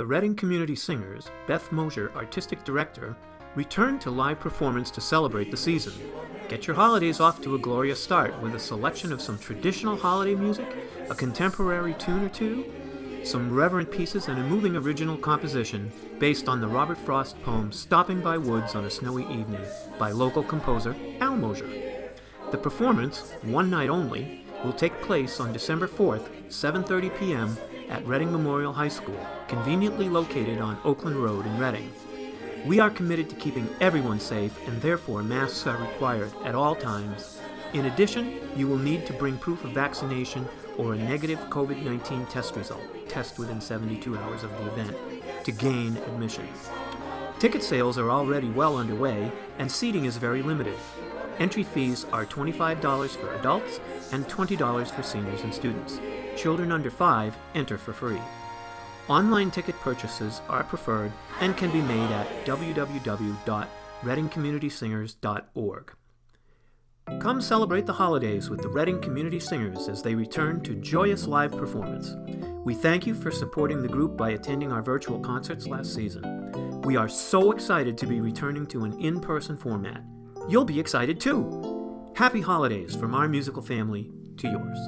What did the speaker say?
The Reading Community Singers, Beth Mosier, Artistic Director, returned to live performance to celebrate the season. Get your holidays off to a glorious start with a selection of some traditional holiday music, a contemporary tune or two, some reverent pieces, and a moving original composition based on the Robert Frost poem Stopping by Woods on a Snowy Evening by local composer Al Mosier. The performance, one night only, will take place on December 4th, 7.30 p.m. at Reading Memorial High School, conveniently located on Oakland Road in Reading. We are committed to keeping everyone safe and therefore masks are required at all times. In addition, you will need to bring proof of vaccination or a negative COVID-19 test result, test within 72 hours of the event, to gain admission. Ticket sales are already well underway and seating is very limited. Entry fees are $25 for adults and $20 for seniors and students. Children under 5 enter for free. Online ticket purchases are preferred and can be made at www.readingcommunitysingers.org. Come celebrate the holidays with the Reading Community Singers as they return to joyous live performance. We thank you for supporting the group by attending our virtual concerts last season. We are so excited to be returning to an in-person format. You'll be excited too! Happy holidays from our musical family to yours.